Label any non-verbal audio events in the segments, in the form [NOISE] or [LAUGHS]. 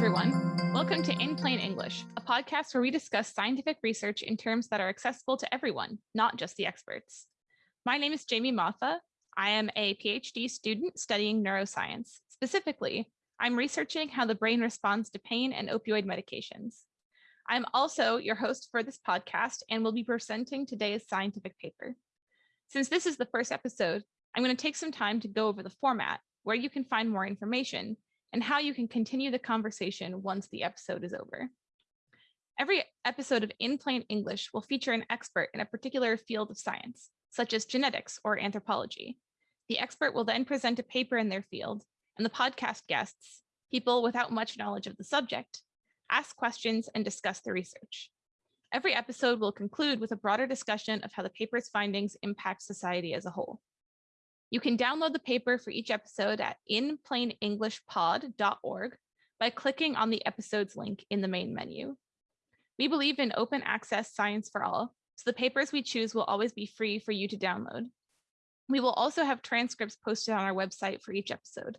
everyone. Welcome to In Plain English, a podcast where we discuss scientific research in terms that are accessible to everyone, not just the experts. My name is Jamie Matha. I am a PhD student studying neuroscience. Specifically, I'm researching how the brain responds to pain and opioid medications. I'm also your host for this podcast and will be presenting today's scientific paper. Since this is the first episode, I'm going to take some time to go over the format, where you can find more information, and how you can continue the conversation once the episode is over. Every episode of In Plain English will feature an expert in a particular field of science, such as genetics or anthropology. The expert will then present a paper in their field, and the podcast guests, people without much knowledge of the subject, ask questions and discuss the research. Every episode will conclude with a broader discussion of how the paper's findings impact society as a whole. You can download the paper for each episode at inplainenglishpod.org by clicking on the episode's link in the main menu. We believe in open access science for all, so the papers we choose will always be free for you to download. We will also have transcripts posted on our website for each episode.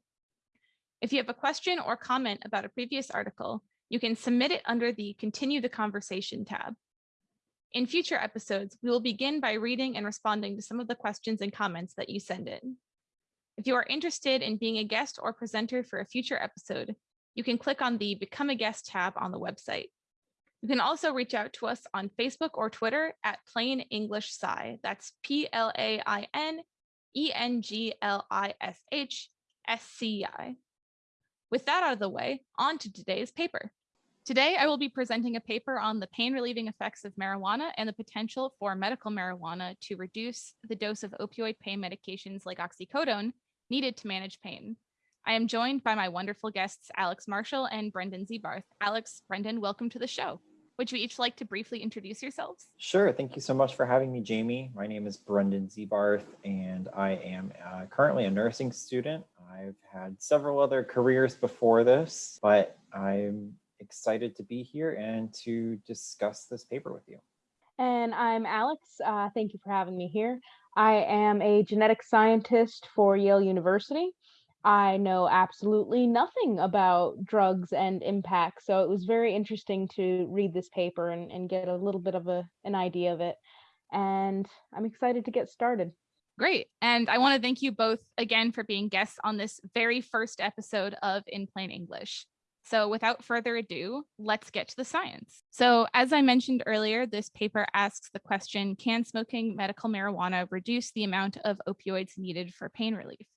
If you have a question or comment about a previous article, you can submit it under the Continue the Conversation tab. In future episodes, we will begin by reading and responding to some of the questions and comments that you send in. If you are interested in being a guest or presenter for a future episode, you can click on the Become a Guest tab on the website. You can also reach out to us on Facebook or Twitter at Plain English Sci. That's P-L-A-I-N-E-N-G-L-I-S-H-S-C-I. With that out of the way, on to today's paper. Today, I will be presenting a paper on the pain relieving effects of marijuana and the potential for medical marijuana to reduce the dose of opioid pain medications like oxycodone needed to manage pain. I am joined by my wonderful guests, Alex Marshall and Brendan Zebarth. Alex, Brendan, welcome to the show. Would you each like to briefly introduce yourselves? Sure. Thank you so much for having me, Jamie. My name is Brendan Zebarth, and I am uh, currently a nursing student. I've had several other careers before this, but I'm excited to be here and to discuss this paper with you. And I'm Alex. Uh, thank you for having me here. I am a genetic scientist for Yale University. I know absolutely nothing about drugs and impact, so it was very interesting to read this paper and, and get a little bit of a, an idea of it. And I'm excited to get started. Great. And I want to thank you both again for being guests on this very first episode of In Plain English. So without further ado, let's get to the science. So as I mentioned earlier, this paper asks the question, can smoking medical marijuana reduce the amount of opioids needed for pain relief?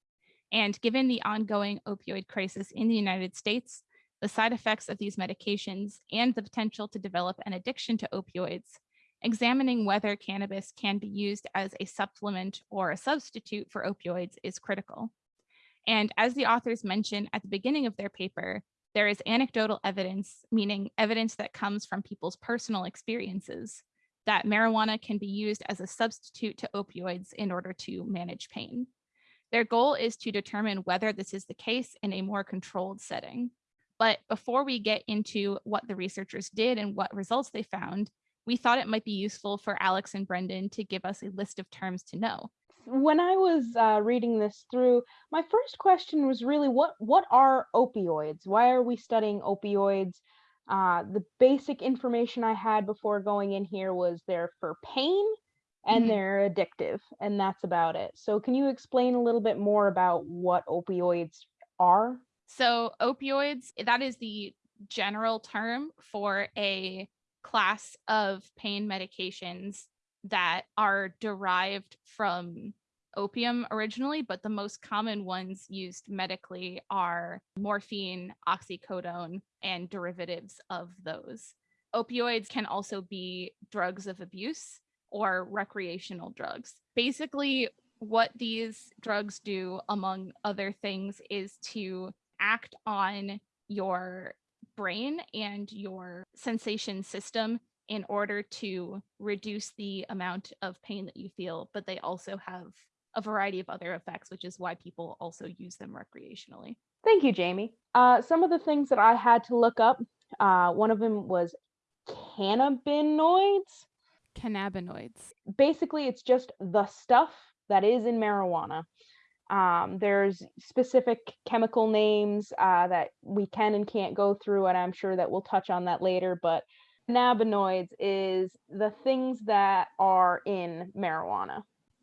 And given the ongoing opioid crisis in the United States, the side effects of these medications, and the potential to develop an addiction to opioids, examining whether cannabis can be used as a supplement or a substitute for opioids is critical. And as the authors mention at the beginning of their paper, there is anecdotal evidence, meaning evidence that comes from people's personal experiences, that marijuana can be used as a substitute to opioids in order to manage pain. Their goal is to determine whether this is the case in a more controlled setting. But before we get into what the researchers did and what results they found, we thought it might be useful for Alex and Brendan to give us a list of terms to know when I was uh, reading this through, my first question was really what what are opioids? Why are we studying opioids? Uh, the basic information I had before going in here was they're for pain and mm-hmm. they're addictive, and that's about it. So, can you explain a little bit more about what opioids are? So, opioids, that is the general term for a class of pain medications that are derived from opium originally, but the most common ones used medically are morphine, oxycodone, and derivatives of those. Opioids can also be drugs of abuse or recreational drugs. Basically, what these drugs do, among other things, is to act on your brain and your sensation system in order to reduce the amount of pain that you feel, but they also have a variety of other effects, which is why people also use them recreationally. Thank you, Jamie. Uh, some of the things that I had to look up, uh, one of them was cannabinoids. Cannabinoids. Basically, it's just the stuff that is in marijuana. Um, there's specific chemical names uh, that we can and can't go through, and I'm sure that we'll touch on that later. But cannabinoids is the things that are in marijuana.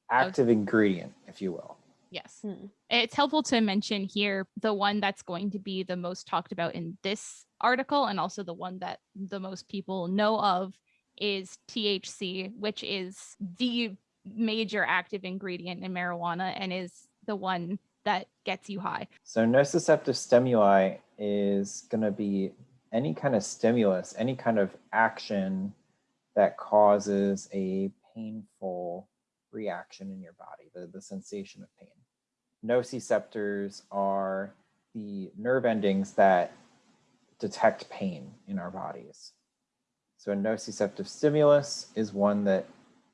Active ingredient, if you will. Yes. Hmm. It's helpful to mention here the one that's going to be the most talked about in this article and also the one that the most people know of is THC, which is the major active ingredient in marijuana and is the one that gets you high. So nociceptive stimuli is going to be any kind of stimulus, any kind of action that causes a painful reaction in your body, the, the sensation of pain. Nociceptors are the nerve endings that detect pain in our bodies. So a nociceptive stimulus is one that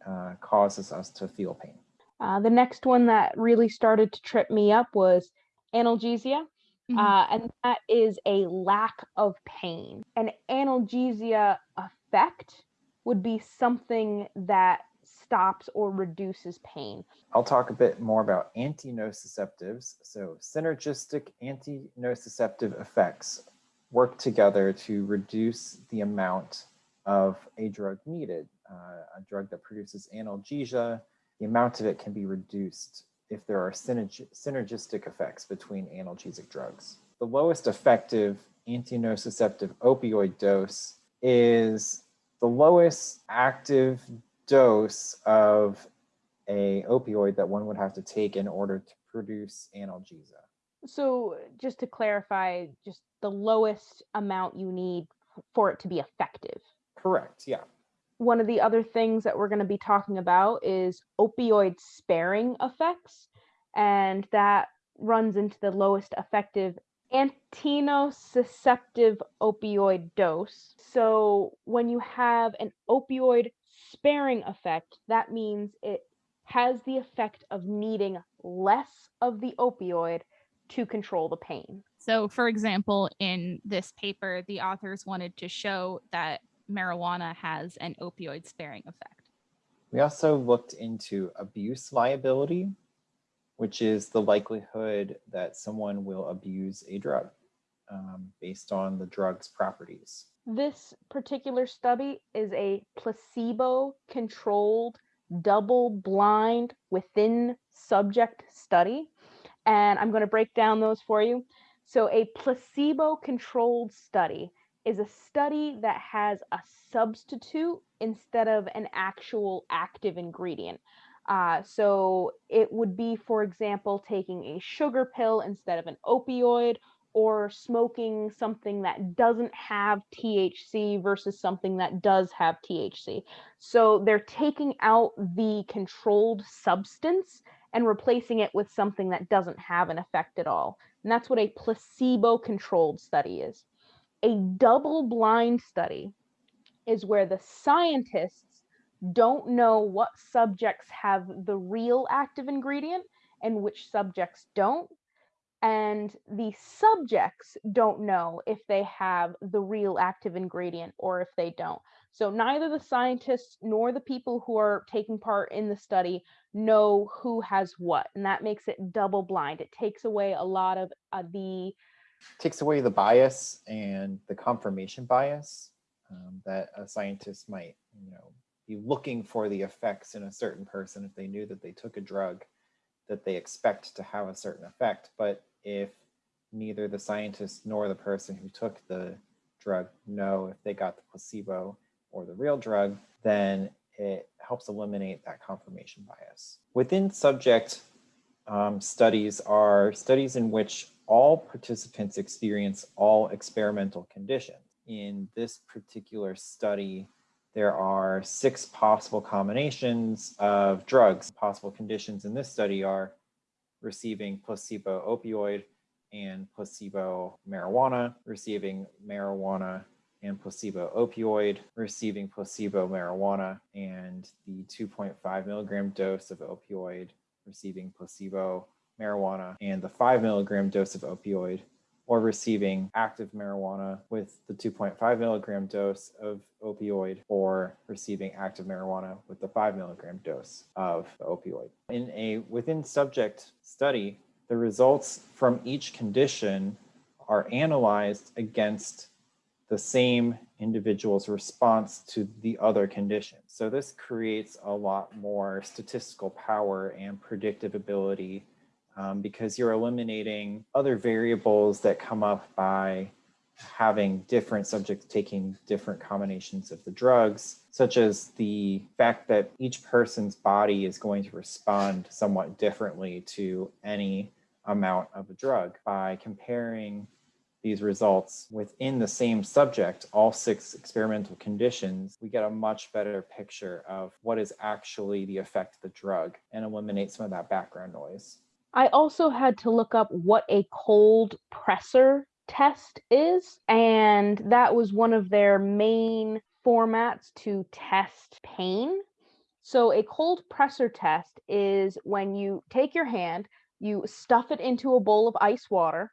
uh, causes us to feel pain. Uh, the next one that really started to trip me up was analgesia. Mhm. Uh, and that is a lack of pain. An analgesia effect would be something that stops or reduces pain. I'll talk a bit more about antinociceptives. So synergistic antinociceptive effects work together to reduce the amount of a drug needed. Uh, a drug that produces analgesia, the amount of it can be reduced if there are synerg- synergistic effects between analgesic drugs. The lowest effective antinociceptive opioid dose is the lowest active dose of a opioid that one would have to take in order to produce analgesia. So, just to clarify, just the lowest amount you need for it to be effective. Correct, yeah. One of the other things that we're going to be talking about is opioid sparing effects, and that runs into the lowest effective antinociceptive opioid dose. So, when you have an opioid sparing effect, that means it has the effect of needing less of the opioid to control the pain. So, for example, in this paper, the authors wanted to show that marijuana has an opioid sparing effect. We also looked into abuse liability, which is the likelihood that someone will abuse a drug um, based on the drug's properties. This particular study is a placebo controlled, double blind within subject study. And I'm going to break down those for you. So, a placebo controlled study is a study that has a substitute instead of an actual active ingredient. Uh, so, it would be, for example, taking a sugar pill instead of an opioid or smoking something that doesn't have THC versus something that does have THC. So they're taking out the controlled substance and replacing it with something that doesn't have an effect at all. And that's what a placebo controlled study is. A double blind study is where the scientists don't know what subjects have the real active ingredient and which subjects don't and the subjects don't know if they have the real active ingredient or if they don't. So neither the scientists nor the people who are taking part in the study know who has what, and that makes it double blind. It takes away a lot of uh, the Takes away the bias and the confirmation bias um, that a scientist might, you know, be looking for the effects in a certain person if they knew that they took a drug that they expect to have a certain effect. But if neither the scientist nor the person who took the drug know if they got the placebo or the real drug, then it helps eliminate that confirmation bias. Within subject um, studies are studies in which all participants experience all experimental conditions. In this particular study, there are six possible combinations of drugs. Possible conditions in this study are receiving placebo opioid and placebo marijuana, receiving marijuana and placebo opioid, receiving placebo marijuana and the 2.5 milligram dose of opioid, receiving placebo marijuana and the 5 milligram dose of opioid, or receiving active marijuana with the 2.5 milligram dose of opioid or receiving active marijuana with the 5 milligram dose of opioid. In a within subject study, the results from each condition are analyzed against the same individual's response to the other condition. So this creates a lot more statistical power and predictive ability um, because you're eliminating other variables that come up by having different subjects taking different combinations of the drugs, such as the fact that each person's body is going to respond somewhat differently to any amount of a drug by comparing these results within the same subject, all six experimental conditions, we get a much better picture of what is actually the effect of the drug and eliminate some of that background noise. I also had to look up what a cold pressor test is, and that was one of their main formats to test pain. So, a cold pressor test is when you take your hand, you stuff it into a bowl of ice water,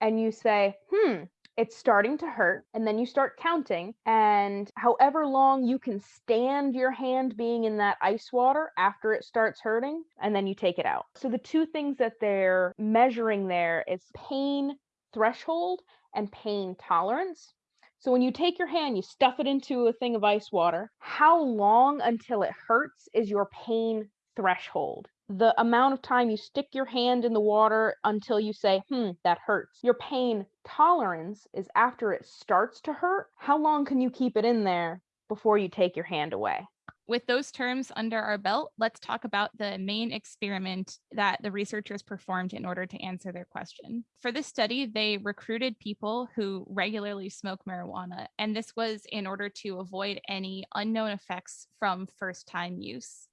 and you say, hmm, it's starting to hurt. And then you start counting. And however long you can stand your hand being in that ice water after it starts hurting, and then you take it out. So the two things that they're measuring there is pain threshold and pain tolerance. So when you take your hand, you stuff it into a thing of ice water. How long until it hurts is your pain threshold the amount of time you stick your hand in the water until you say, hmm, that hurts. Your pain tolerance is after it starts to hurt. How long can you keep it in there before you take your hand away? With those terms under our belt, let's talk about the main experiment that the researchers performed in order to answer their question. For this study, they recruited people who regularly smoke marijuana, and this was in order to avoid any unknown effects from first time use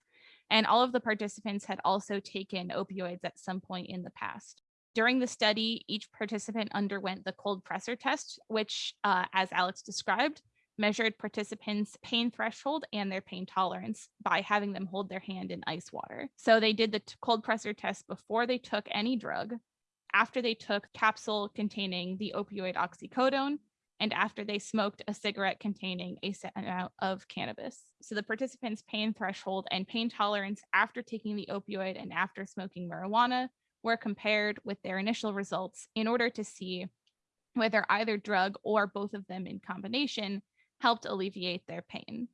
and all of the participants had also taken opioids at some point in the past. During the study, each participant underwent the cold pressor test, which, uh, as Alex described, measured participants' pain threshold and their pain tolerance by having them hold their hand in ice water. So they did the cold pressor test before they took any drug, after they took capsule containing the opioid oxycodone, and after they smoked a cigarette containing a set amount of cannabis. So the participants' pain threshold and pain tolerance after taking the opioid and after smoking marijuana were compared with their initial results in order to see whether either drug or both of them in combination helped alleviate their pain.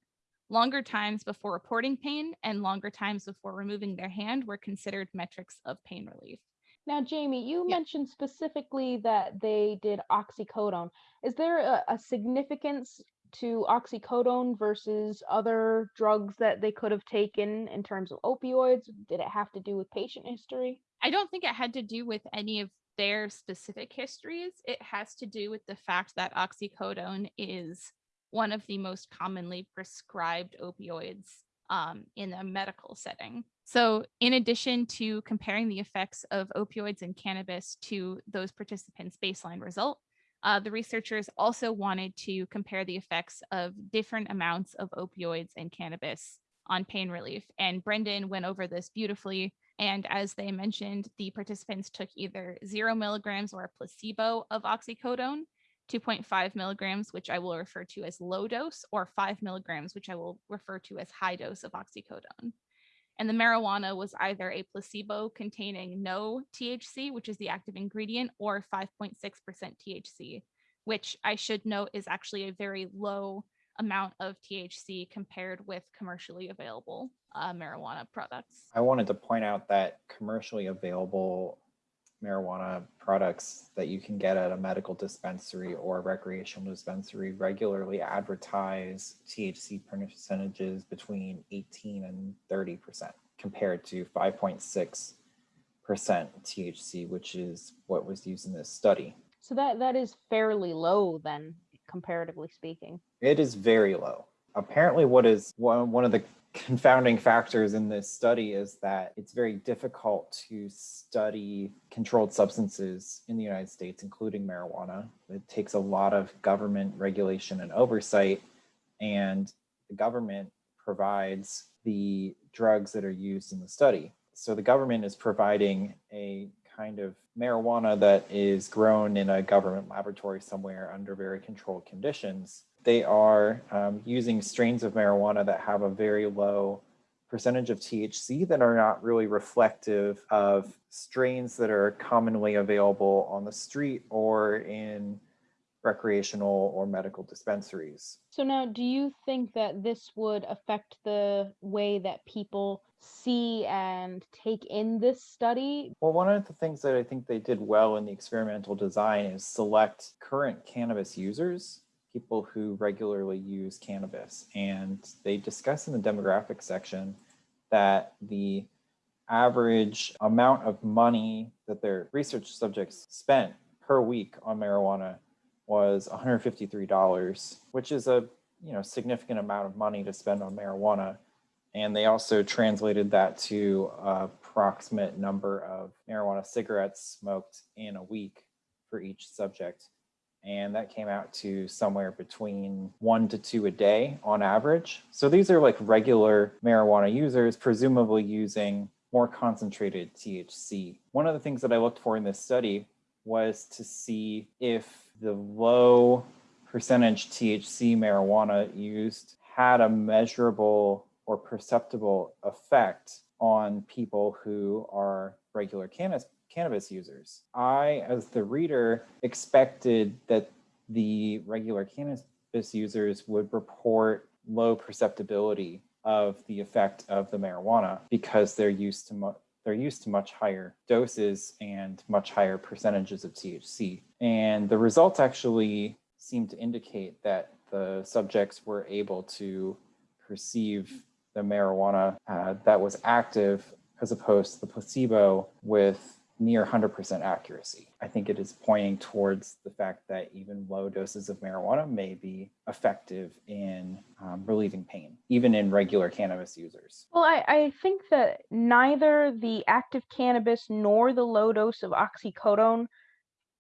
Longer times before reporting pain and longer times before removing their hand were considered metrics of pain relief. Now, Jamie, you Yeah. mentioned specifically that they did oxycodone. Is there a, a significance to oxycodone versus other drugs that they could have taken in terms of opioids? Did it have to do with patient history? I don't think it had to do with any of their specific histories. It has to do with the fact that oxycodone is one of the most commonly prescribed opioids um, in a medical setting. So, in addition to comparing the effects of opioids and cannabis to those participants' baseline result, uh, the researchers also wanted to compare the effects of different amounts of opioids and cannabis on pain relief. And Brendan went over this beautifully. And as they mentioned, the participants took either zero milligrams or a placebo of oxycodone, 2.5 milligrams, which I will refer to as low dose, or five milligrams, which I will refer to as high dose of oxycodone and the marijuana was either a placebo containing no THC, which is the active ingredient, or 5.6% THC, which I should note is actually a very low amount of THC compared with commercially available uh, marijuana products. I wanted to point out that commercially available marijuana products that you can get at a medical dispensary or recreational dispensary regularly advertise THC percentages between 18 and 30 percent compared to 5.6 percent THC, which is what was used in this study. So that that is fairly low then, comparatively speaking. It is very low. Apparently, what is one, one of the confounding factors in this study is that it's very difficult to study controlled substances in the United States, including marijuana. It takes a lot of government regulation and oversight, and the government provides the drugs that are used in the study. So the government is providing a kind of marijuana that is grown in a government laboratory somewhere under very controlled conditions. They are um, using strains of marijuana that have a very low percentage of THC that are not really reflective of strains that are commonly available on the street or in recreational or medical dispensaries. So now, do you think that this would affect the way that people see and take in this study? Well, one of the things that I think they did well in the experimental design is select current cannabis users, people who regularly use cannabis. And they discuss in the demographic section that the average amount of money that their research subjects spent per week on marijuana was $153, which is a you know significant amount of money to spend on marijuana. And they also translated that to a approximate number of marijuana cigarettes smoked in a week for each subject. And that came out to somewhere between one to two a day on average. So these are like regular marijuana users, presumably using more concentrated THC. One of the things that I looked for in this study was to see if the low percentage THC marijuana used had a measurable or perceptible effect on people who are regular cannabis cannabis users. I, as the reader, expected that the regular cannabis users would report low perceptibility of the effect of the marijuana because they're used to they're used to much higher doses and much higher percentages of THC. And the results actually seem to indicate that the subjects were able to perceive the marijuana uh, that was active as opposed to the placebo with near 100% accuracy. I think it is pointing towards the fact that even low doses of marijuana may be effective in um, relieving pain, even in regular cannabis users. Well, I, I think that neither the active cannabis nor the low dose of oxycodone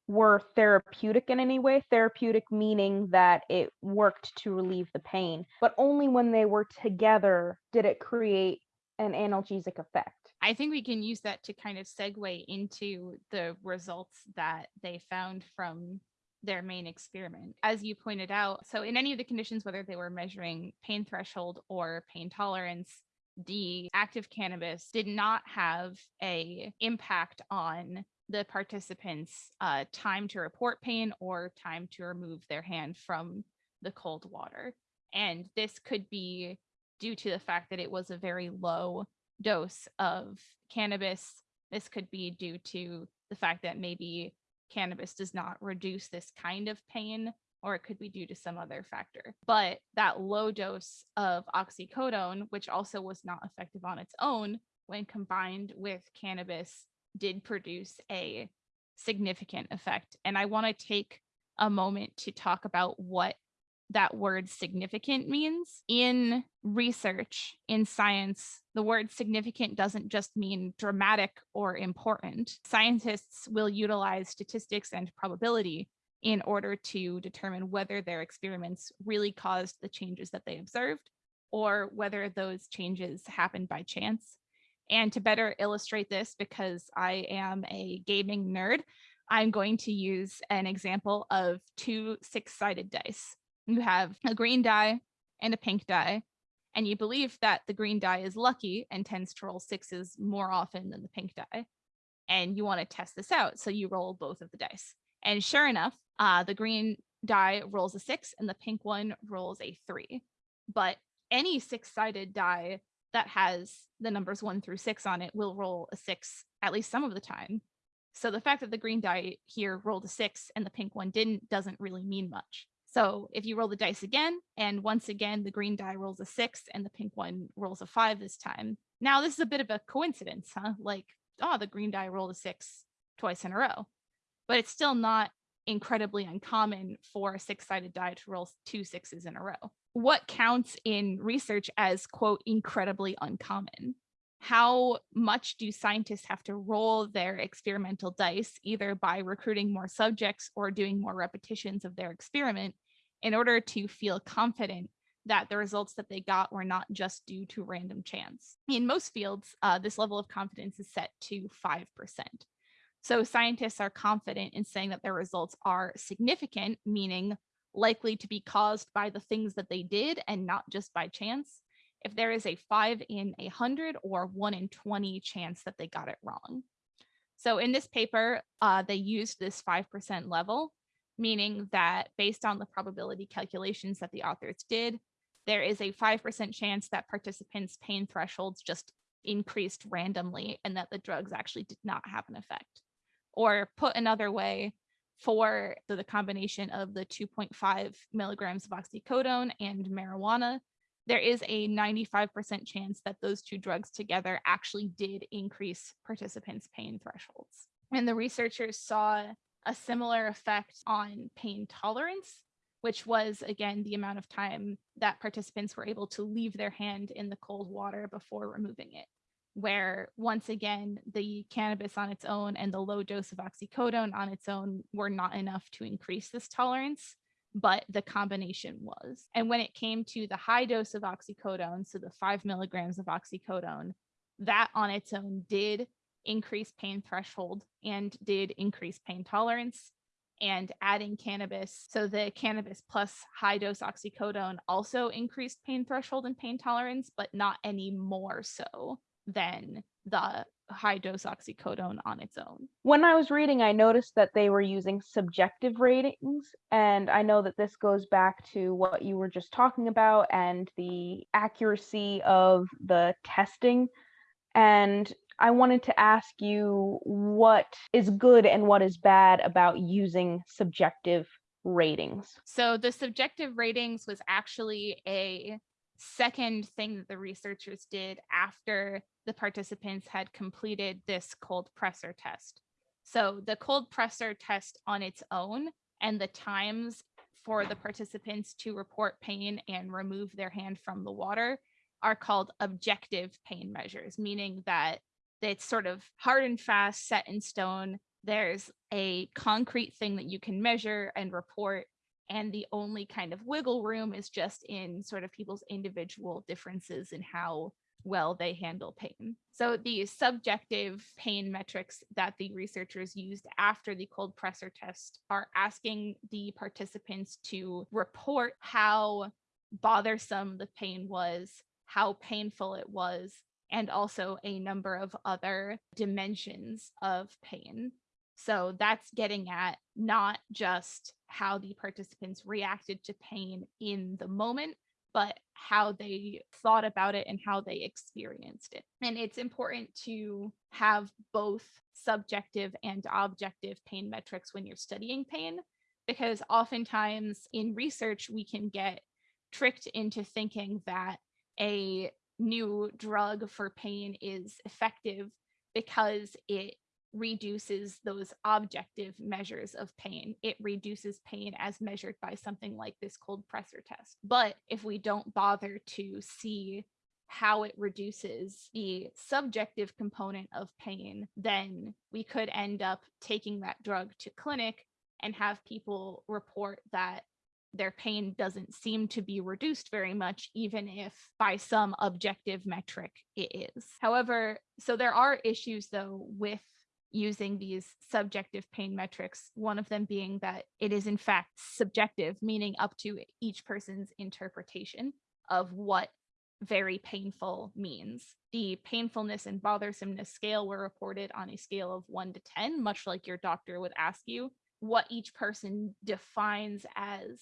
were therapeutic in any way. Therapeutic meaning that it worked to relieve the pain, but only when they were together did it create an analgesic effect. I think we can use that to kind of segue into the results that they found from their main experiment. As you pointed out, so in any of the conditions, whether they were measuring pain threshold or pain tolerance, the active cannabis did not have a impact on the participants uh, time to report pain or time to remove their hand from the cold water. And this could be due to the fact that it was a very low dose of cannabis. This could be due to the fact that maybe cannabis does not reduce this kind of pain, or it could be due to some other factor. But that low dose of oxycodone, which also was not effective on its own, when combined with cannabis, did produce a significant effect. And I want to take a moment to talk about what that word significant means. In research, in science, the word significant doesn't just mean dramatic or important. Scientists will utilize statistics and probability in order to determine whether their experiments really caused the changes that they observed or whether those changes happened by chance. And to better illustrate this, because I am a gaming nerd, I'm going to use an example of two six-sided dice you have a green die and a pink die, and you believe that the green die is lucky and tends to roll sixes more often than the pink die. And you want to test this out. So you roll both of the dice. And sure enough, uh, the green die rolls a six and the pink one rolls a three. But any six sided die that has the numbers one through six on it will roll a six at least some of the time. So the fact that the green die here rolled a six and the pink one didn't doesn't really mean much. So if you roll the dice again, and once again, the green die rolls a six and the pink one rolls a five this time. Now this is a bit of a coincidence, huh? Like, oh, the green die rolled a six twice in a row, but it's still not incredibly uncommon for a six-sided die to roll two sixes in a row. What counts in research as quote, incredibly uncommon? How much do scientists have to roll their experimental dice, either by recruiting more subjects or doing more repetitions of their experiment in order to feel confident that the results that they got were not just due to random chance. In most fields, uh, this level of confidence is set to 5%. So scientists are confident in saying that their results are significant, meaning likely to be caused by the things that they did and not just by chance. If there is a five in a hundred or one in 20 chance that they got it wrong. So in this paper, uh, they used this 5% level, meaning that based on the probability calculations that the authors did, there is a 5% chance that participants' pain thresholds just increased randomly and that the drugs actually did not have an effect. Or put another way, for the, combination of the 2.5 milligrams of oxycodone and marijuana, there is a 95% chance that those two drugs together actually did increase participants' pain thresholds. And the researchers saw a similar effect on pain tolerance, which was again the amount of time that participants were able to leave their hand in the cold water before removing it. Where once again, the cannabis on its own and the low dose of oxycodone on its own were not enough to increase this tolerance, but the combination was. And when it came to the high dose of oxycodone, so the five milligrams of oxycodone, that on its own did increase pain threshold and did increase pain tolerance and adding cannabis. So the cannabis plus high dose oxycodone also increased pain threshold and pain tolerance, but not any more so than the high dose oxycodone on its own. When I was reading, I noticed that they were using subjective ratings. And I know that this goes back to what you were just talking about and the accuracy of the testing. And I wanted to ask you what is good and what is bad about using subjective ratings. So the subjective ratings was actually a second thing that the researchers did after the participants had completed this cold pressor test. So the cold pressor test on its own and the times for the participants to report pain and remove their hand from the water are called objective pain measures, meaning that it's sort of hard and fast, set in stone. There's a concrete thing that you can measure and report. And the only kind of wiggle room is just in sort of people's individual differences in how well they handle pain. So the subjective pain metrics that the researchers used after the cold pressor test are asking the participants to report how bothersome the pain was, how painful it was, and also a number of other dimensions of pain. So that's getting at not just how the participants reacted to pain in the moment, but how they thought about it and how they experienced it. And it's important to have both subjective and objective pain metrics when you're studying pain, because oftentimes in research, we can get tricked into thinking that a new drug for pain is effective because it reduces those objective measures of pain. It reduces pain as measured by something like this cold pressor test. But if we don't bother to see how it reduces the subjective component of pain, then we could end up taking that drug to clinic and have people report that their pain doesn't seem to be reduced very much, even if by some objective metric it is. However, so there are issues though with using these subjective pain metrics, one of them being that it is in fact subjective, meaning up to each person's interpretation of what very painful means. The painfulness and bothersomeness scale were reported on a scale of one to 10, much like your doctor would ask you what each person defines as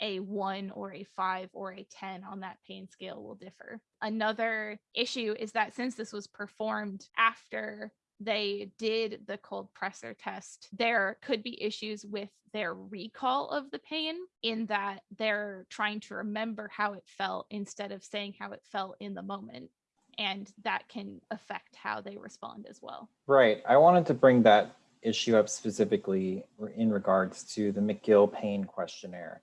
a one or a five or a 10 on that pain scale will differ. Another issue is that since this was performed after they did the cold pressor test, there could be issues with their recall of the pain in that they're trying to remember how it felt instead of saying how it felt in the moment. And that can affect how they respond as well. Right. I wanted to bring that issue up specifically in regards to the McGill pain questionnaire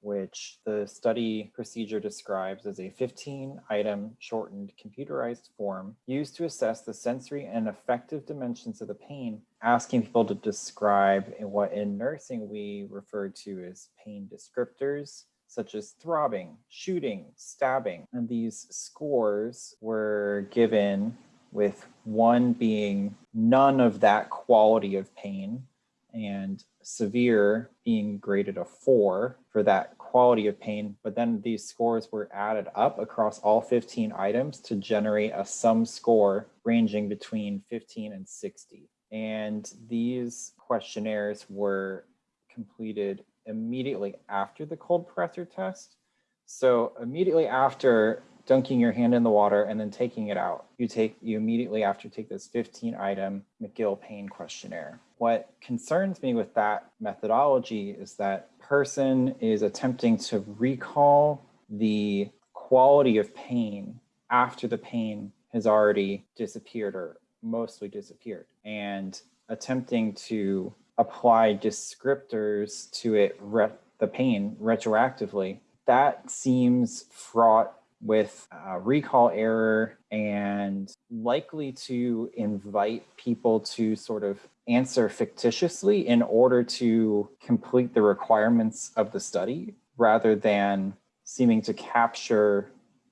which the study procedure describes as a 15 item shortened computerized form used to assess the sensory and affective dimensions of the pain, asking people to describe what in nursing we refer to as pain descriptors, such as throbbing, shooting, stabbing. And these scores were given with one being none of that quality of pain and severe being graded a four for that quality of pain. But then these scores were added up across all 15 items to generate a sum score ranging between 15 and 60. And these questionnaires were completed immediately after the cold pressor test. So immediately after dunking your hand in the water and then taking it out. You take you immediately after take this 15 item McGill pain questionnaire. What concerns me with that methodology is that person is attempting to recall the quality of pain after the pain has already disappeared or mostly disappeared and attempting to apply descriptors to it the pain retroactively that seems fraught with uh, recall error and likely to invite people to sort of answer fictitiously in order to complete the requirements of the study rather than seeming to capture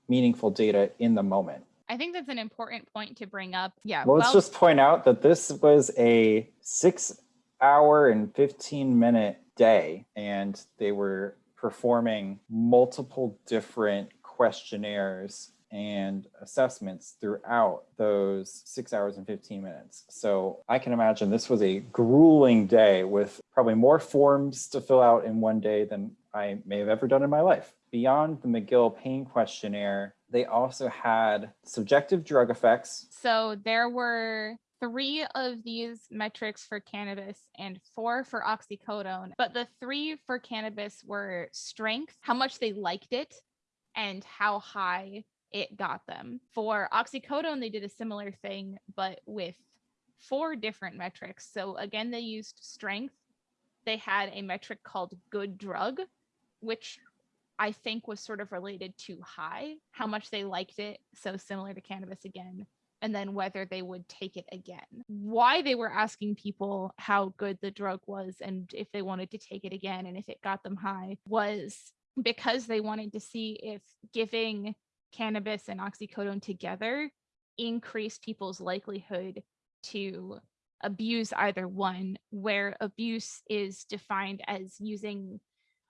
meaningful data in the moment. I think that's an important point to bring up. Yeah. Well, let's just point out that this was a six hour and 15 minute day, and they were performing multiple different questionnaires and assessments throughout those six hours and 15 minutes. So I can imagine this was a grueling day with probably more forms to fill out in one day than I may have ever done in my life. Beyond the McGill pain questionnaire, they also had subjective drug effects. So there were three of these metrics for cannabis and four for oxycodone. But the three for cannabis were strength, how much they liked it, and how high it got them. For oxycodone, they did a similar thing, but with four different metrics. So again, they used strength. They had a metric called good drug, which I think was sort of related to high, how much they liked it. So similar to cannabis again. And then whether they would take it again. Why they were asking people how good the drug was and if they wanted to take it again and if it got them high was because they wanted to see if giving cannabis and oxycodone together increased people's likelihood to abuse either one, where abuse is defined as using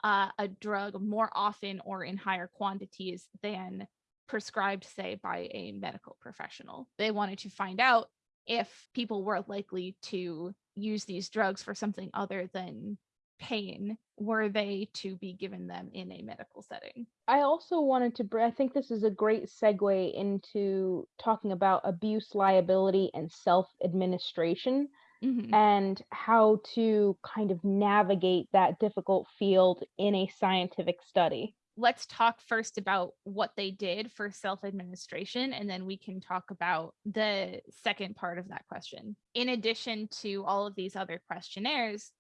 uh, a drug more often or in higher quantities than prescribed, say, by a medical professional. They wanted to find out if people were likely to use these drugs for something other than pain were they to be given them in a medical setting. I also wanted to, I think this is a great segue into talking about abuse liability and self administration mm-hmm. and how to kind of navigate that difficult field in a scientific study. Let's talk first about what they did for self administration, and then we can talk about the second part of that question. In addition to all of these other questionnaires,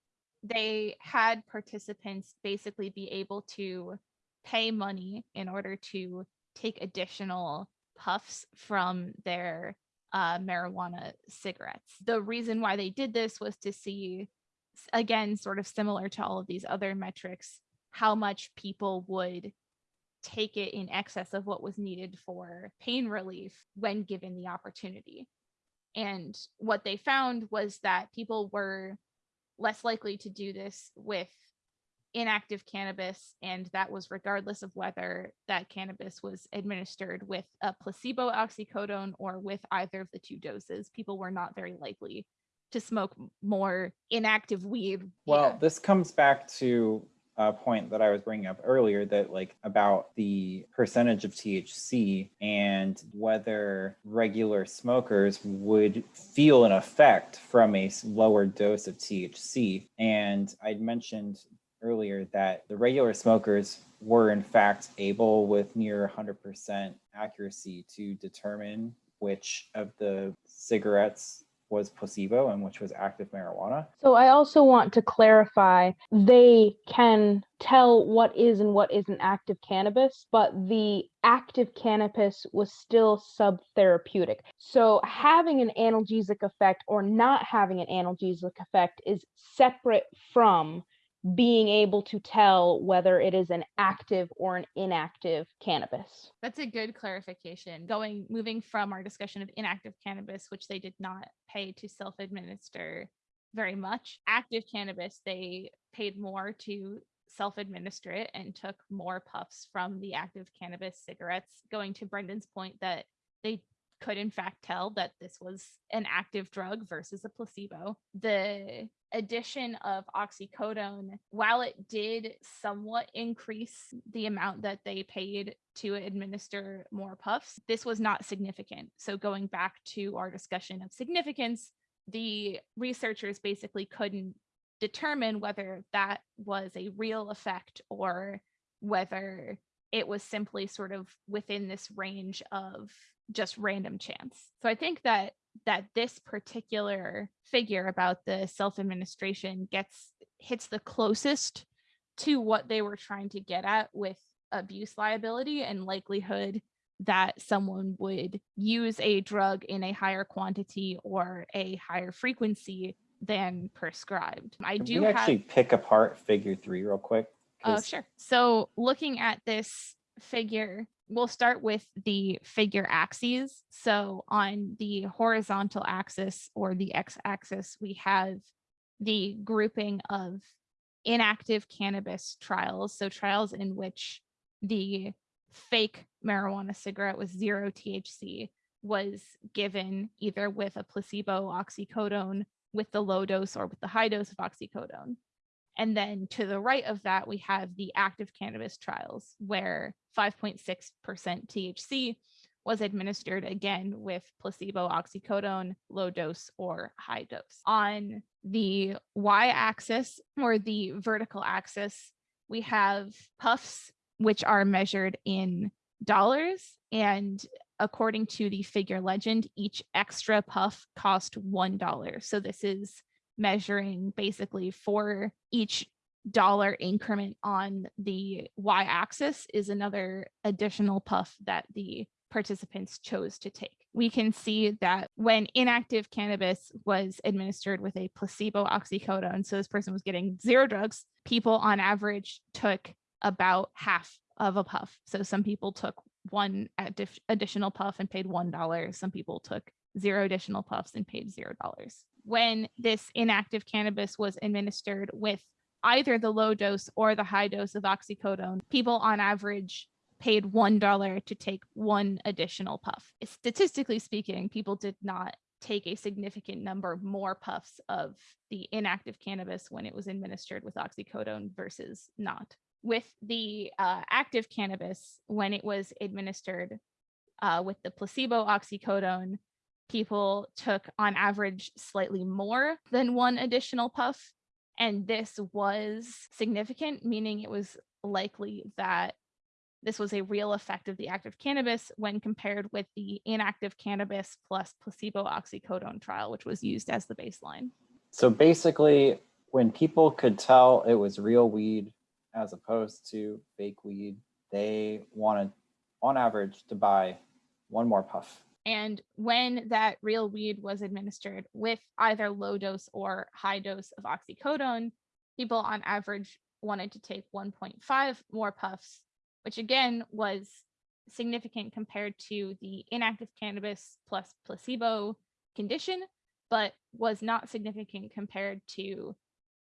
they had participants basically be able to pay money in order to take additional puffs from their uh, marijuana cigarettes. The reason why they did this was to see, again, sort of similar to all of these other metrics, how much people would take it in excess of what was needed for pain relief when given the opportunity. And what they found was that people were less likely to do this with inactive cannabis and that was regardless of whether that cannabis was administered with a placebo oxycodone or with either of the two doses people were not very likely to smoke more inactive weed well yeah. this comes back to a point that I was bringing up earlier that like about the percentage of THC and whether regular smokers would feel an effect from a lower dose of THC. And I'd mentioned earlier that the regular smokers were in fact able with near 100% accuracy to determine which of the cigarettes was placebo and which was active marijuana. So I also want to clarify they can tell what is and what isn't active cannabis, but the active cannabis was still subtherapeutic. So having an analgesic effect or not having an analgesic effect is separate from being able to tell whether it is an active or an inactive cannabis. That's a good clarification. Going moving from our discussion of inactive cannabis, which they did not pay to self-administer very much. Active cannabis, they paid more to self-administer it and took more puffs from the active cannabis cigarettes, going to Brendan's point that they could in fact tell that this was an active drug versus a placebo. The addition of oxycodone, while it did somewhat increase the amount that they paid to administer more puffs, this was not significant. So going back to our discussion of significance, the researchers basically couldn't determine whether that was a real effect or whether it was simply sort of within this range of just random chance. So I think that that this particular figure about the self-administration gets hits the closest to what they were trying to get at with abuse liability and likelihood that someone would use a drug in a higher quantity or a higher frequency than prescribed. I Can do we have actually pick apart figure three real quick? Oh, sure. So looking at this figure, we'll start with the figure axes. So on the horizontal axis or the x-axis, we have the grouping of inactive cannabis trials. So trials in which the fake marijuana cigarette with zero THC was given either with a placebo oxycodone, with the low dose or with the high dose of oxycodone. And then to the right of that, we have the active cannabis trials where 5.6% THC was administered again with placebo oxycodone, low dose or high dose. On the y axis or the vertical axis, we have puffs, which are measured in dollars. And according to the figure legend, each extra puff cost $1. So this is measuring basically for each dollar increment on the y-axis is another additional puff that the participants chose to take. We can see that when inactive cannabis was administered with a placebo oxycodone, so this person was getting zero drugs, people on average took about half of a puff. So some people took one additional puff and paid $1. Some people took zero additional puffs and paid $0 when this inactive cannabis was administered with either the low dose or the high dose of oxycodone, people on average paid $1 to take one additional puff. Statistically speaking, people did not take a significant number more puffs of the inactive cannabis when it was administered with oxycodone versus not. With the uh, active cannabis, when it was administered uh, with the placebo oxycodone, people took on average slightly more than one additional puff. And this was significant, meaning it was likely that this was a real effect of the active cannabis when compared with the inactive cannabis plus placebo oxycodone trial, which was used as the baseline. So basically, when people could tell it was real weed as opposed to fake weed, they wanted, on average, to buy one more puff. And when that real weed was administered with either low dose or high dose of oxycodone, people on average wanted to take 1.5 more puffs, which again was significant compared to the inactive cannabis plus placebo condition, but was not significant compared to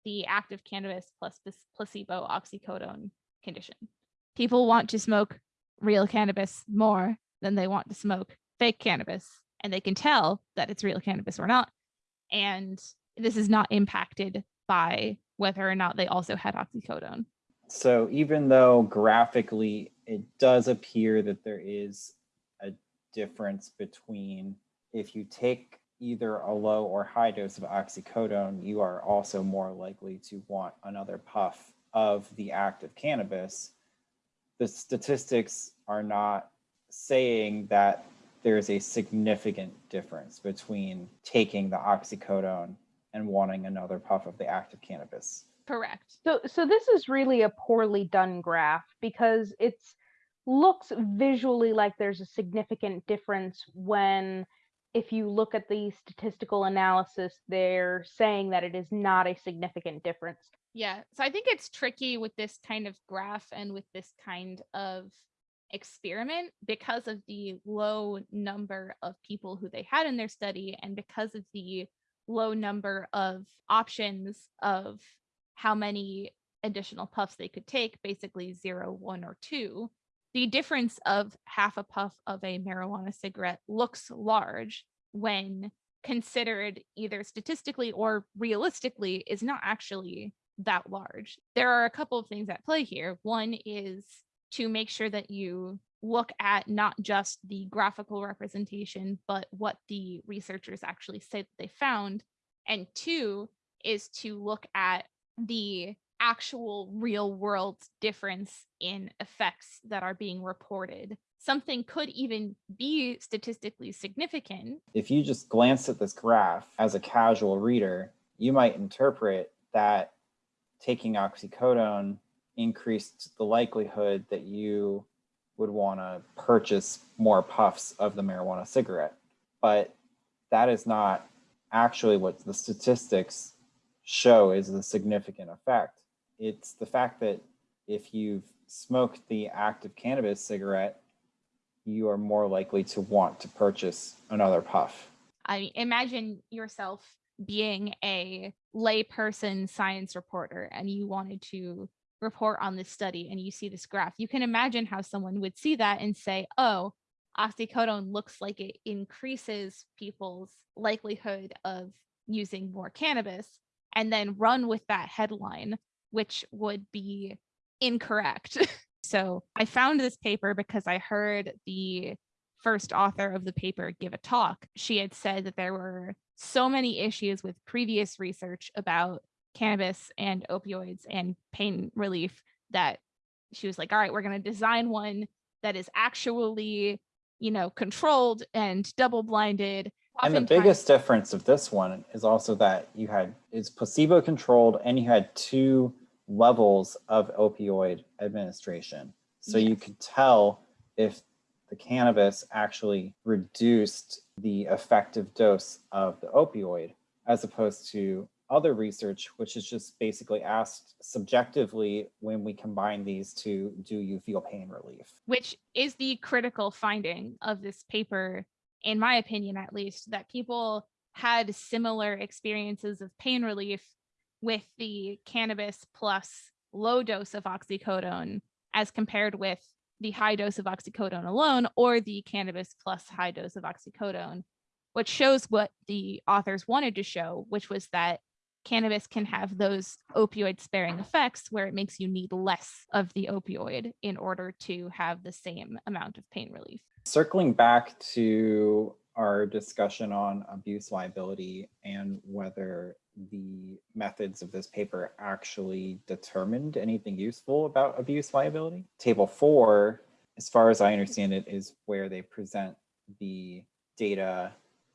the active cannabis plus placebo oxycodone condition. People want to smoke real cannabis more than they want to smoke fake cannabis and they can tell that it's real cannabis or not. And this is not impacted by whether or not they also had oxycodone. So even though graphically it does appear that there is a difference between if you take either a low or high dose of oxycodone, you are also more likely to want another puff of the active cannabis. The statistics are not saying that there's a significant difference between taking the oxycodone and wanting another puff of the active cannabis. Correct. So so this is really a poorly done graph because it's looks visually like there's a significant difference when if you look at the statistical analysis they're saying that it is not a significant difference. Yeah. So I think it's tricky with this kind of graph and with this kind of experiment because of the low number of people who they had in their study and because of the low number of options of how many additional puffs they could take, basically zero, one, or two, the difference of half a puff of a marijuana cigarette looks large when considered either statistically or realistically is not actually that large. There are a couple of things at play here. One is to make sure that you look at not just the graphical representation, but what the researchers actually said they found. And two is to look at the actual real world difference in effects that are being reported. Something could even be statistically significant. If you just glance at this graph as a casual reader, you might interpret that taking oxycodone increased the likelihood that you would want to purchase more puffs of the marijuana cigarette. But that is not actually what the statistics show is the significant effect. It's the fact that if you've smoked the active cannabis cigarette, you are more likely to want to purchase another puff. I imagine yourself being a layperson science reporter and you wanted to report on this study and you see this graph, you can imagine how someone would see that and say, oh, oxycodone looks like it increases people's likelihood of using more cannabis and then run with that headline, which would be incorrect. [LAUGHS] so I found this paper because I heard the first author of the paper give a talk. She had said that there were so many issues with previous research about cannabis and opioids and pain relief that she was like, all right, we're going to design one that is actually, you know, controlled and double blinded. And the biggest difference of this one is also that you had is placebo controlled and you had two levels of opioid administration. So yes. you could tell if the cannabis actually reduced the effective dose of the opioid as opposed to other research, which is just basically asked subjectively when we combine these two, do you feel pain relief? Which is the critical finding of this paper, in my opinion, at least, that people had similar experiences of pain relief with the cannabis plus low dose of oxycodone as compared with the high dose of oxycodone alone or the cannabis plus high dose of oxycodone, which shows what the authors wanted to show, which was that cannabis can have those opioid sparing effects where it makes you need less of the opioid in order to have the same amount of pain relief. Circling back to our discussion on abuse liability and whether the methods of this paper actually determined anything useful about abuse liability. Table four, as far as I understand it, is where they present the data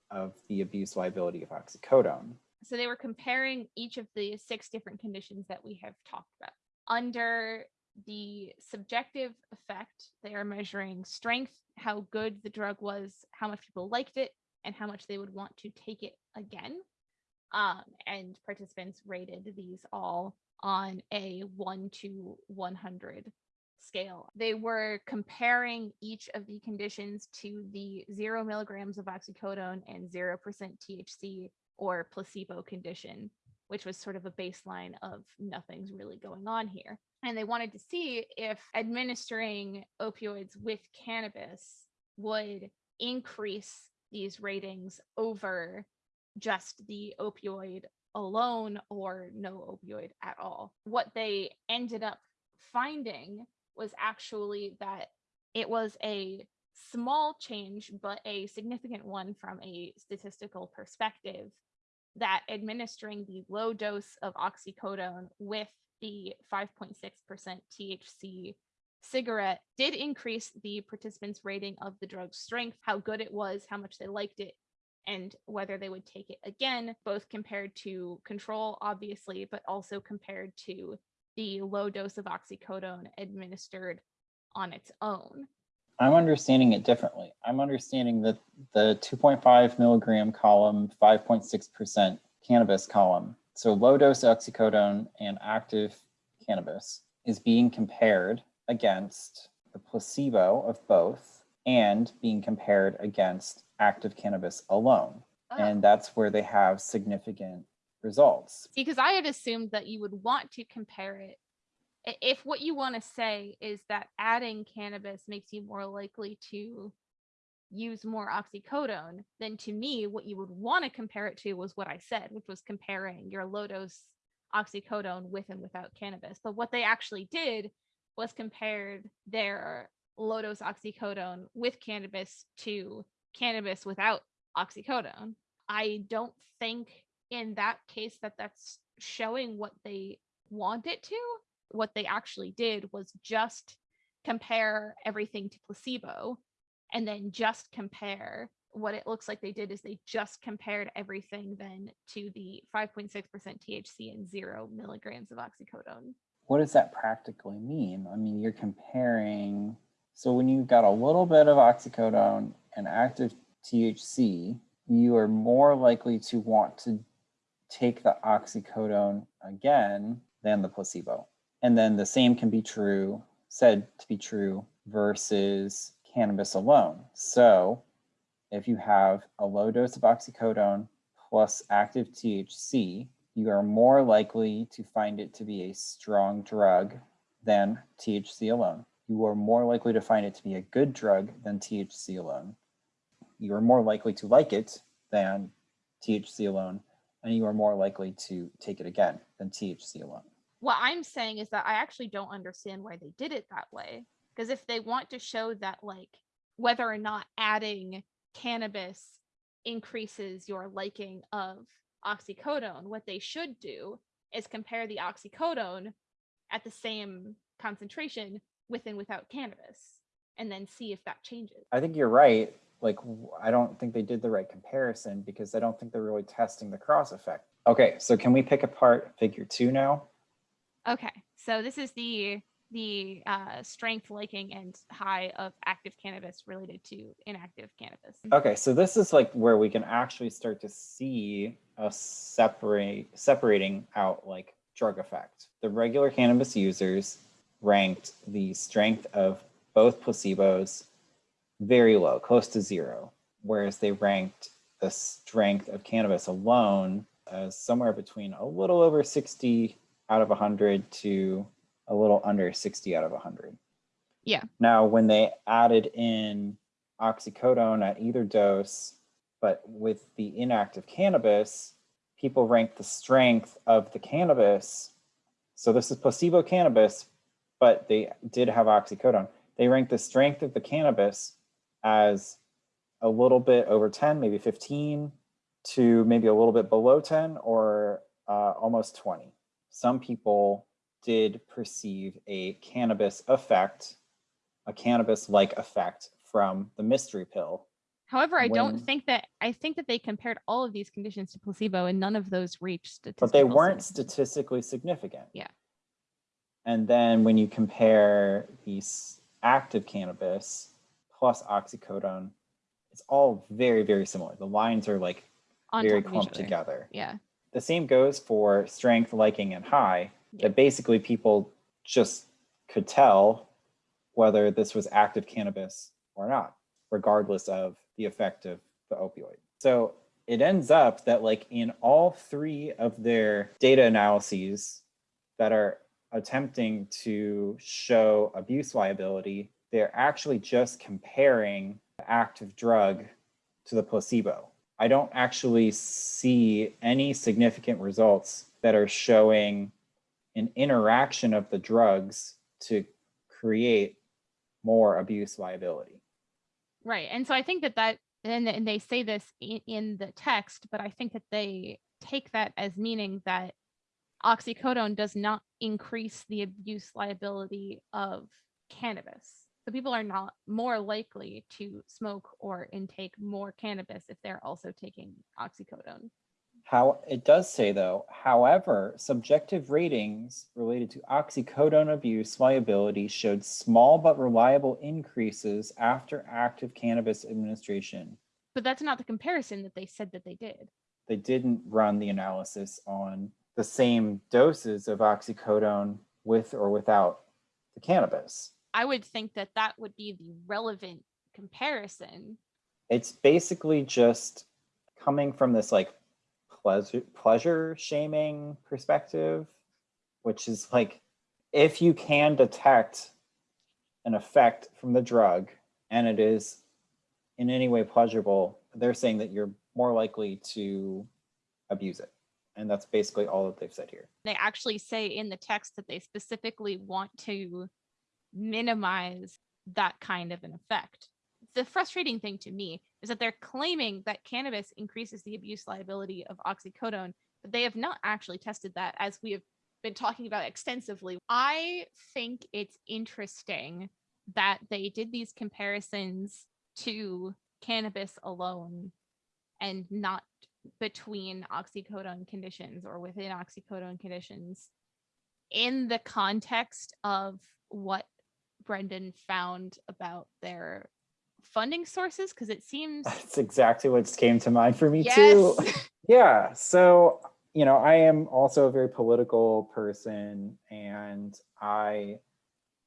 of the abuse liability of oxycodone. So they were comparing each of the six different conditions that we have talked about. Under the subjective effect, they are measuring strength, how good the drug was, how much people liked it, and how much they would want to take it again. Um, and participants rated these all on a 1 to 100 scale. They were comparing each of the conditions to the zero milligrams of oxycodone and 0% THC or placebo condition, which was sort of a baseline of nothing's really going on here. And they wanted to see if administering opioids with cannabis would increase these ratings over just the opioid alone or no opioid at all. What they ended up finding was actually that it was a small change, but a significant one from a statistical perspective that administering the low dose of oxycodone with the 5.6% THC cigarette did increase the participants' rating of the drug's strength, how good it was, how much they liked it, and whether they would take it again, both compared to control, obviously, but also compared to the low dose of oxycodone administered on its own. I'm understanding it differently. I'm understanding that the 2.5 milligram column, 5.6% cannabis column, So low dose oxycodone and active cannabis is being compared against the placebo of both and being compared against active cannabis alone. Ah. And that's where they have significant results. because I had assumed that you would want to compare it. If what you want to say is that adding cannabis makes you more likely to use more oxycodone, then to me, what you would want to compare it to was what I said, which was comparing your low dose oxycodone with and without cannabis. But what they actually did was compared their low dose oxycodone with cannabis to cannabis without oxycodone. I don't think in that case that that's showing what they want it to. What they actually did was just compare everything to placebo and then just compare what it looks like they did is they just compared everything then to the 5.6% THC and zero milligrams of oxycodone. What does that practically mean? I mean, you're comparing, so when you've got a little bit of oxycodone and active THC, you are more likely to want to take the oxycodone again than the placebo. And then the same can be true, said to be true versus cannabis alone. So if you have a low dose of oxycodone plus active THC, you are more likely to find it to be a strong drug than THC alone. You are more likely to find it to be a good drug than THC alone. You are more likely to like it than THC alone, and you are more likely to take it again than THC alone. What I'm saying is that I actually don't understand why they did it that way. Because if they want to show that, like, whether or not adding cannabis increases your liking of oxycodone, what they should do is compare the oxycodone at the same concentration with and without cannabis and then see if that changes. I think you're right. Like, I don't think they did the right comparison because I don't think they're really testing the cross effect. Okay, so can we pick apart figure two now? Okay, so this is the the uh, strength, liking, and high of active cannabis related to inactive cannabis. Okay, so this is like where we can actually start to see a separate separating out like drug effect. The regular cannabis users ranked the strength of both placebos very low, close to zero, whereas they ranked the strength of cannabis alone as somewhere between a little over 60 out of 100 to a little under 60 out of 100. Yeah. Now, when they added in oxycodone at either dose, but with the inactive cannabis, people ranked the strength of the cannabis. So this is placebo cannabis, but they did have oxycodone. They ranked the strength of the cannabis as a little bit over 10, maybe 15, to maybe a little bit below 10 or uh, almost 20. Some people did perceive a cannabis effect, a cannabis like effect from the mystery pill. However, I don't think that I think that they compared all of these conditions to placebo, and none of those reached statistical. but they weren't statistically significant. Yeah. And then when you compare the s- active cannabis plus oxycodone, it's all very, very similar. The lines are like on very top of each clumped together. Yeah, The same goes for strength, liking, and high. That basically people just could tell whether this was active cannabis or not, regardless of the effect of the opioid. So it ends up that like in all three of their data analyses that are attempting to show abuse liability, they're actually just comparing the active drug to the placebo. I don't actually see any significant results that are showing an interaction of the drugs to create more abuse liability. right. And so I think that that and, and they say this in, in the text, but I think that they take that as meaning that oxycodone does not increase the abuse liability of cannabis. So people are not more likely to smoke or intake more cannabis if they're also taking oxycodone. How it does say though, however, subjective ratings related to oxycodone abuse liability showed small but reliable increases after active cannabis administration. But that's not the comparison that they said that they did. They didn't run the analysis on the same doses of oxycodone with or without the cannabis. I would think that that would be the relevant comparison. It's basically just coming from this like pleasure pleasure shaming perspective, which is like if you can detect an effect from the drug and it is in any way pleasurable, they're saying that you're more likely to abuse it. And that's basically all that they've said here. They actually say in the text that they specifically want to minimize that kind of an effect. The frustrating thing to me is that they're claiming that cannabis increases the abuse liability of oxycodone, but they have not actually tested that as we have been talking about extensively. I think it's interesting that they did these comparisons to cannabis alone and not between oxycodone conditions or within oxycodone conditions in the context of what Brendan found about their funding sources because it seems [LAUGHS] That's exactly what came to mind for me yes too. [LAUGHS] Yeah. So, you know, I am also a very political person and I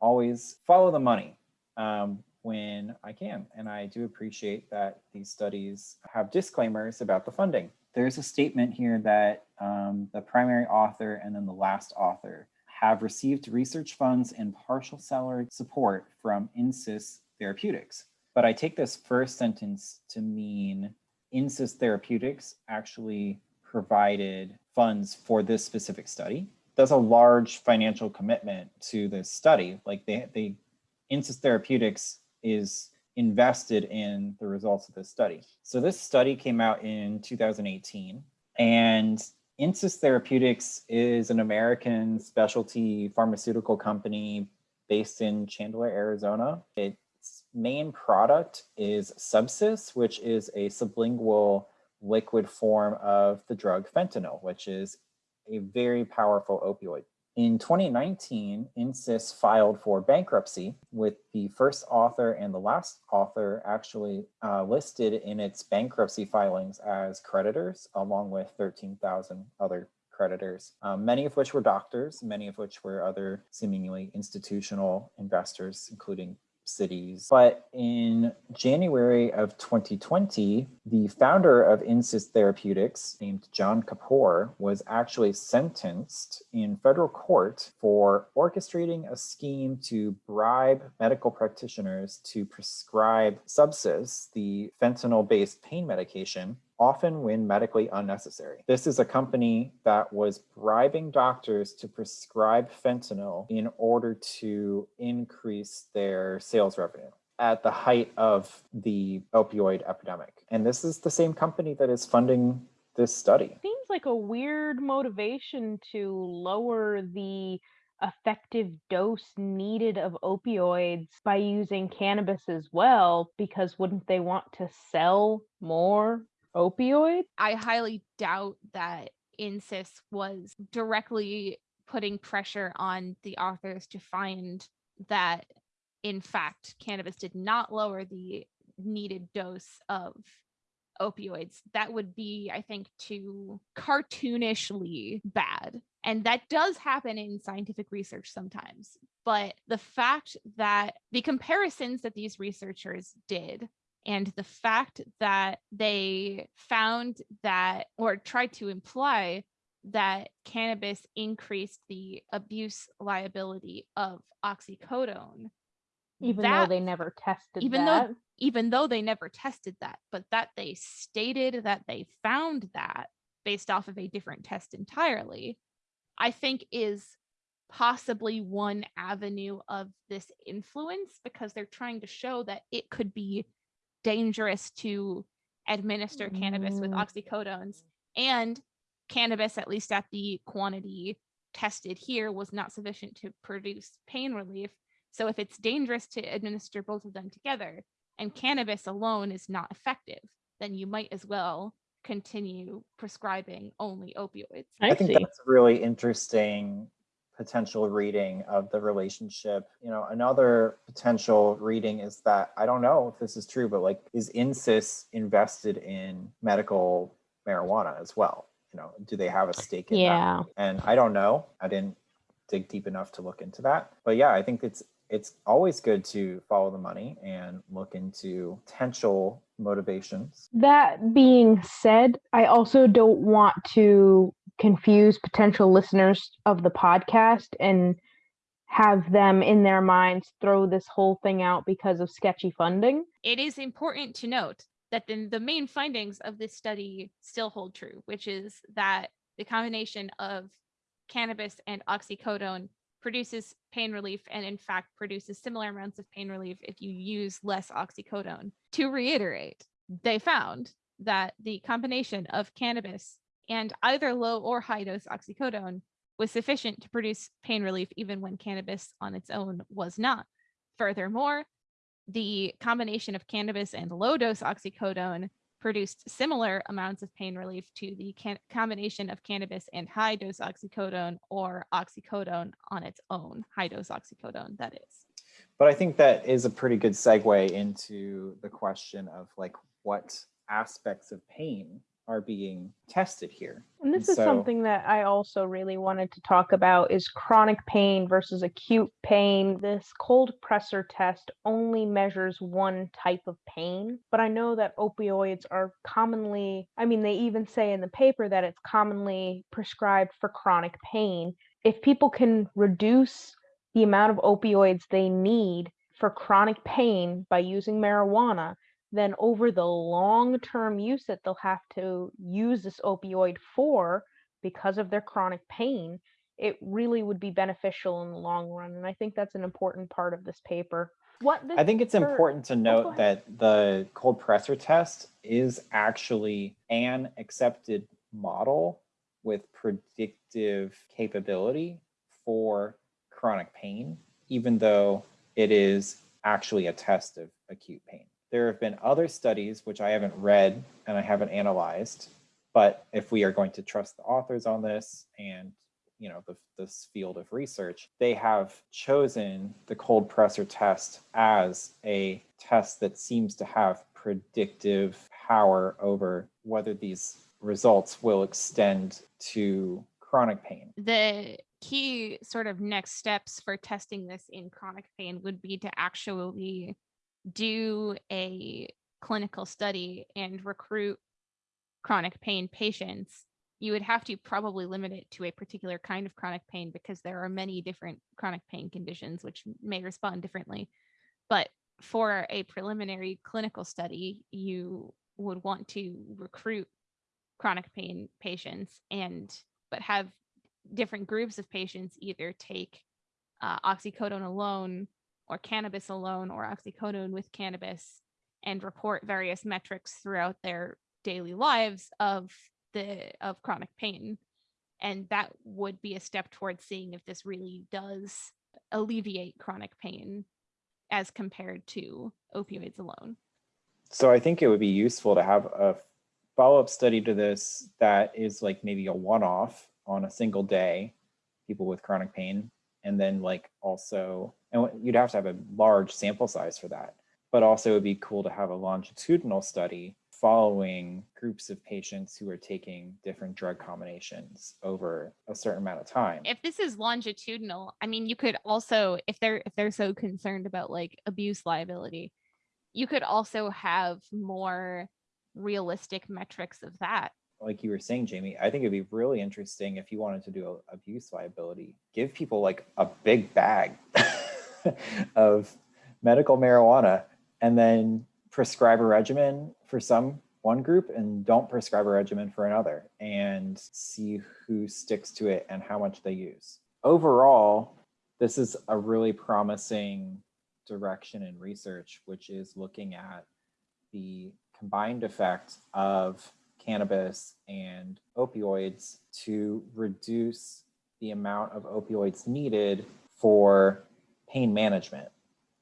always follow the money um, when I can. And I do appreciate that these studies have disclaimers about the funding. There's a statement here that um, the primary author and then the last author have received research funds and partial salary support from Insys Therapeutics. But I take this first sentence to mean Insys Therapeutics actually provided funds for this specific study. That's a large financial commitment to this study. Like they, they Insys Therapeutics is invested in the results of this study. So this study came out in 2018 and Insys Therapeutics is an American specialty pharmaceutical company based in Chandler, Arizona. Its main product is Subsys, which is a sublingual liquid form of the drug fentanyl, which is a very powerful opioid. In 2019, Insys filed for bankruptcy with the first author and the last author actually uh, listed in its bankruptcy filings as creditors, along with 13,000 other creditors, um, many of which were doctors, many of which were other seemingly institutional investors, including cities. But in January of 2020, the founder of Insys Therapeutics, named John Kapoor, was actually sentenced in federal court for orchestrating a scheme to bribe medical practitioners to prescribe Subsys, the fentanyl-based pain medication, often when medically unnecessary. This is a company that was bribing doctors to prescribe fentanyl in order to increase their sales revenue at the height of the opioid epidemic. And this is the same company that is funding this study. Seems like a weird motivation to lower the effective dose needed of opioids by using cannabis as well, because wouldn't they want to sell more opioid? I highly doubt that Insys was directly putting pressure on the authors to find that, in fact, cannabis did not lower the needed dose of opioids. That would be, I think, too cartoonishly bad. And that does happen in scientific research sometimes. But the fact that the comparisons that these researchers did and the fact that they found that or tried to imply that cannabis increased the abuse liability of oxycodone Even that, though they never tested even that. though even though they never tested that but that they stated that they found that based off of a different test entirely i think is possibly one avenue of this influence because they're trying to show that it could be dangerous to administer cannabis with Mm. oxycodones and cannabis at least at the quantity tested here was not sufficient to produce pain relief so if it's dangerous to administer both of them together and cannabis alone is not effective then you might as well continue prescribing only opioids I, I think see. that's really interesting potential reading of the relationship. You know, another potential reading is that I don't know if this is true, but like, is Insys invested in medical marijuana as well? you know, do they have a stake in Yeah. that? And I don't know. I didn't dig deep enough to look into that. But yeah, I think it's it's always good to follow the money and look into potential motivations. That being said, I also don't want to confuse potential listeners of the podcast and have them in their minds throw this whole thing out because of sketchy funding. It is important to note that the, the main findings of this study still hold true, which is that the combination of cannabis and oxycodone produces pain relief and in fact produces similar amounts of pain relief if you use less oxycodone. To reiterate, they found that the combination of cannabis and either low or high dose oxycodone was sufficient to produce pain relief even when cannabis on its own was not. Furthermore, the combination of cannabis and low dose oxycodone produced similar amounts of pain relief to the combination of cannabis and high dose oxycodone or oxycodone on its own, high dose oxycodone, that is. But I think that is a pretty good segue into the question of like what aspects of pain are being tested here. And this And is something that I also really wanted to talk about is chronic pain versus acute pain. This cold pressor test only measures one type of pain, but I know that opioids are commonly, I mean they even say in the paper that it's commonly prescribed for chronic pain. If people can reduce the amount of opioids they need for chronic pain by using marijuana, then over the long term use that they'll have to use this opioid for because of their chronic pain, it really would be beneficial in the long run. And I think that's an important part of this paper. What this I think it's important to oh, note ahead. that the cold pressor test is actually an accepted model with predictive capability for chronic pain, even though it is actually a test of acute pain. There have been other studies, which I haven't read and I haven't analyzed, but if we are going to trust the authors on this and you know the, this field of research they have chosen the cold pressor test as a test that seems to have predictive power over whether these results will extend to chronic pain. The key sort of next steps for testing this in chronic pain would be to actually do a clinical study and recruit chronic pain patients you would have to probably limit it to a particular kind of chronic pain because there are many different chronic pain conditions which may respond differently. But for a preliminary clinical study you would want to recruit chronic pain patients and but have different groups of patients either take uh, oxycodone alone or cannabis alone or oxycodone with cannabis and report various metrics throughout their daily lives of the of chronic pain. And that would be a step towards seeing if this really does alleviate chronic pain as compared to opioids alone. So i think it would be useful to have a follow-up study to this that is like maybe a one-off on a single day people with chronic pain and then like also and you'd have to have a large sample size for that. But also it'd be cool to have a longitudinal study following groups of patients who are taking different drug combinations over a certain amount of time. If this is longitudinal i mean you could also if they're if they're so concerned about like abuse liability you could also have more realistic metrics of that. Like you were saying jamie i think it'd be really interesting if you wanted to do abuse liability. Give people like a big bag [LAUGHS] [LAUGHS] of medical marijuana and then prescribe a regimen for some one group and don't prescribe a regimen for another and see who sticks to it and how much they use. Overall this is a really promising direction in research which is looking at the combined effect of cannabis and opioids to reduce the amount of opioids needed for pain management.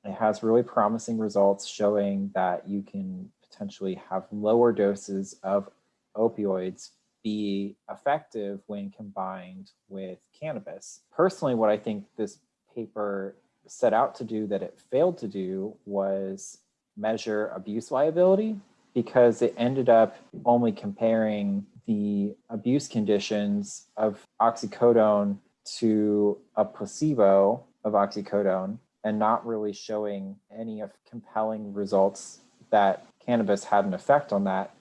It has really promising results showing that you can potentially have lower doses of opioids be effective when combined with cannabis. Personally, what I think this paper set out to do that it failed to do was measure abuse liability because it ended up only comparing the abuse conditions of oxycodone to a placebo of oxycodone and not really showing any of compelling results that cannabis had an effect on that.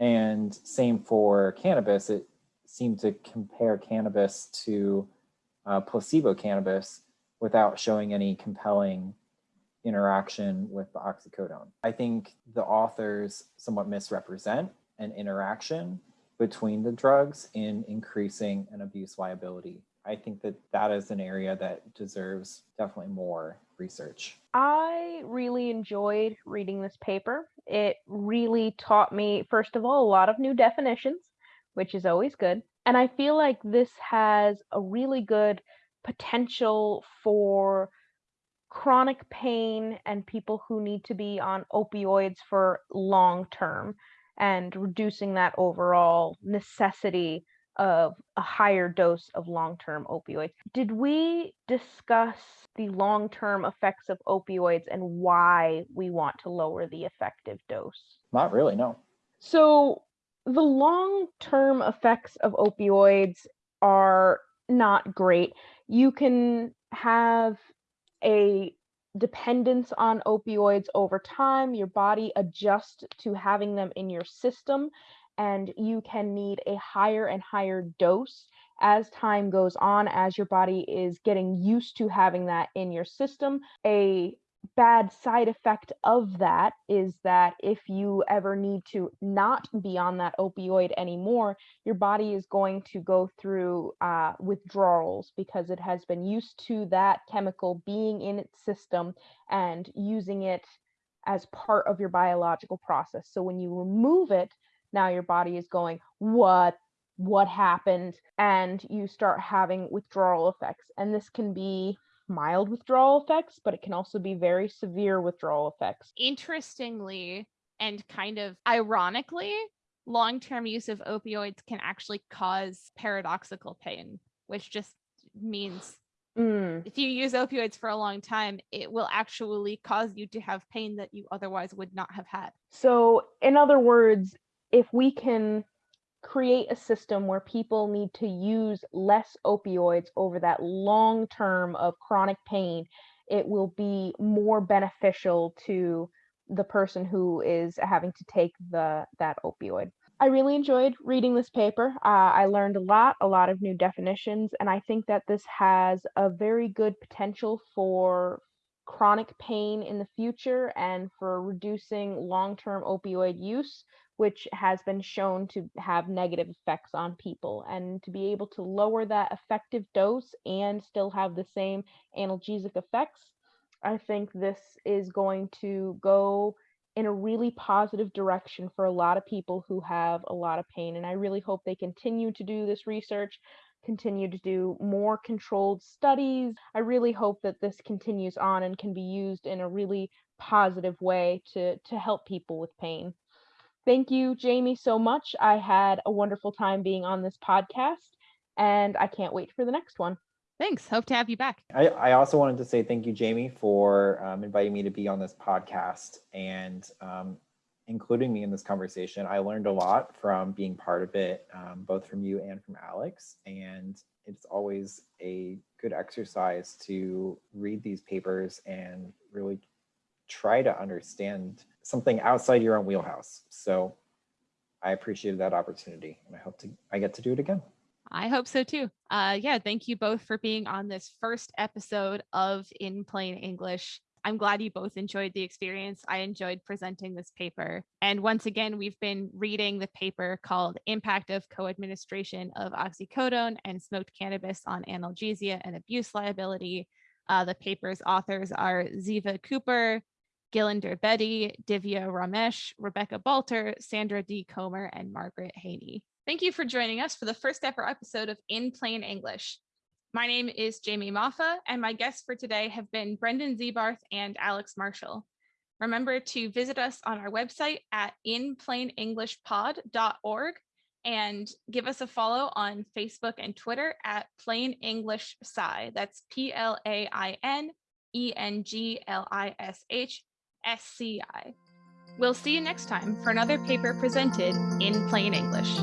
And same for cannabis, it seemed to compare cannabis to uh, placebo cannabis without showing any compelling interaction with the oxycodone. I think the authors somewhat misrepresent an interaction between the drugs in increasing an abuse liability. I think that that is an area that deserves definitely more research. I really enjoyed reading this paper. It really taught me, first of all, a lot of new definitions, which is always good. And I feel like this has a really good potential for chronic pain and people who need to be on opioids for long term and reducing that overall necessity of a higher dose of long-term opioids. Did we discuss the long-term effects of opioids and why we want to lower the effective dose? Not really, no. So the long-term effects of opioids are not great. You can have a dependence on opioids over time. Your body adjusts to having them in your system and you can need a higher and higher dose as time goes on, as your body is getting used to having that in your system. A bad side effect of that is that if you ever need to not be on that opioid anymore, your body is going to go through uh, withdrawals because it has been used to that chemical being in its system and using it as part of your biological process. So when you remove it, now your body is going, what? What happened? And you start having withdrawal effects. And this can be mild withdrawal effects, but it can also be very severe withdrawal effects. Interestingly, and kind of ironically, long term use of opioids can actually cause paradoxical pain, which just means Mm. if you use opioids for a long time, it will actually cause you to have pain that you otherwise would not have had. So, in other words, if we can create a system where people need to use less opioids over that long term of chronic pain, it will be more beneficial to the person who is having to take the that opioid. I really enjoyed reading this paper. Uh, I learned a lot, a lot of new definitions, and I think that this has a very good potential for chronic pain in the future and for reducing long-term opioid use which has been shown to have negative effects on people. And to be able to lower that effective dose and still have the same analgesic effects, I think this is going to go in a really positive direction for a lot of people who have a lot of pain. And I really hope they continue to do this research, continue to do more controlled studies. I really hope that this continues on and can be used in a really positive way to, to help people with pain. Thank you, Jamie, so much. I had a wonderful time being on this podcast, and I can't wait for the next one. Thanks. Hope to have you back. I, I also wanted to say thank you, Jamie, for um, inviting me to be on this podcast and um, including me in this conversation. I learned a lot from being part of it, um, both from you and from Alex. And it's always a good exercise to read these papers and really try to understand something outside your own wheelhouse. So I appreciated that opportunity and I hope to I get to do it again. I hope so too. Uh, yeah, thank you both for being on this first episode of In Plain English. I'm glad you both enjoyed the experience. I enjoyed presenting this paper. And once again, we've been reading the paper called Impact of Co-Administration of Oxycodone and Smoked Cannabis on Analgesia and Abuse Liability. Uh, the paper's authors are Ziva Cooper, Gillinder Bedi, Divya Ramesh, Rebecca Balter, Sandra D. Comer, and Margaret Haney. Thank you for joining us for the first ever episode of In Plain English. My name is Jamie Moffa, and my guests for today have been Brendan Zebarth and Alex Marshall. Remember to visit us on our website at inplainenglishpod.org and give us a follow on Facebook and Twitter at Plain English Sci. That's P L A I N E N G L I S H SCI. We'll see you next time for another paper presented in plain English.